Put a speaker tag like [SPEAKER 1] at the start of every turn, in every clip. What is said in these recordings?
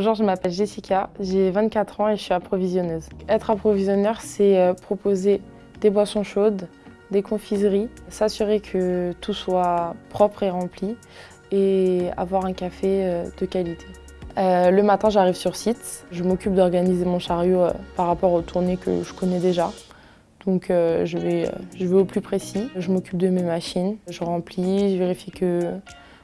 [SPEAKER 1] Bonjour, je m'appelle Jessica, j'ai 24 ans et je suis approvisionneuse. Être approvisionneur, c'est euh, proposer des boissons chaudes, des confiseries, s'assurer que tout soit propre et rempli et avoir un café euh, de qualité. Euh, le matin, j'arrive sur site, je m'occupe d'organiser mon chariot par rapport aux tournées que je connais déjà. Donc je, vais, je vais au plus précis, je m'occupe de mes machines, je remplis, je vérifie que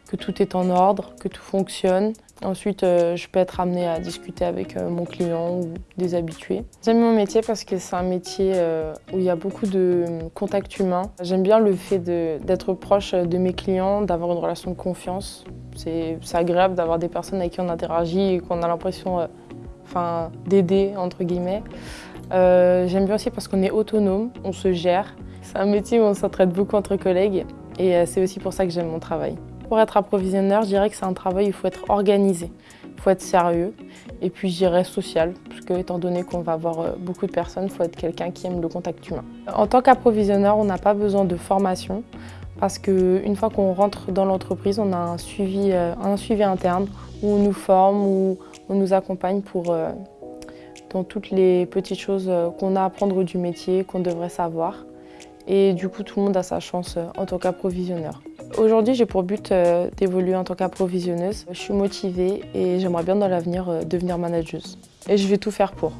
[SPEAKER 1] que tout est en ordre, que tout fonctionne. Ensuite, euh, je peux être amenée à discuter avec euh, mon client ou des habitués. J'aime mon métier parce que c'est un métier euh, où il y a beaucoup de contact humain. J'aime bien le fait d'être proche de mes clients, d'avoir une relation de confiance. C'est agréable d'avoir des personnes avec qui on interagit et qu'on a l'impression enfin, d'aider, entre guillemets. J'aime bien aussi parce qu'on est autonome, on se gère. C'est un métier où on s'entraide beaucoup entre collègues et c'est aussi pour ça que j'aime mon travail. Pour être approvisionneur, je dirais que c'est un travail où il faut être organisé, il faut être sérieux et puis je dirais social, parce que étant donné qu'on va avoir euh, beaucoup de personnes, il faut être quelqu'un qui aime le contact humain. En tant qu'approvisionneur, on n'a pas besoin de formation parce qu'une fois qu'on rentre dans l'entreprise, on a un suivi, euh, un suivi interne où on nous forme, où on nous accompagne pour euh, dans toutes les petites choses qu'on a à apprendre du métier, qu'on devrait savoir. Et du coup, tout le monde a sa chance en tant qu'approvisionneur. Aujourd'hui, j'ai pour but euh, d'évoluer en tant qu'approvisionneuse. Je suis motivée et j'aimerais bien dans l'avenir euh, devenir manageuse. Et je vais tout faire pour.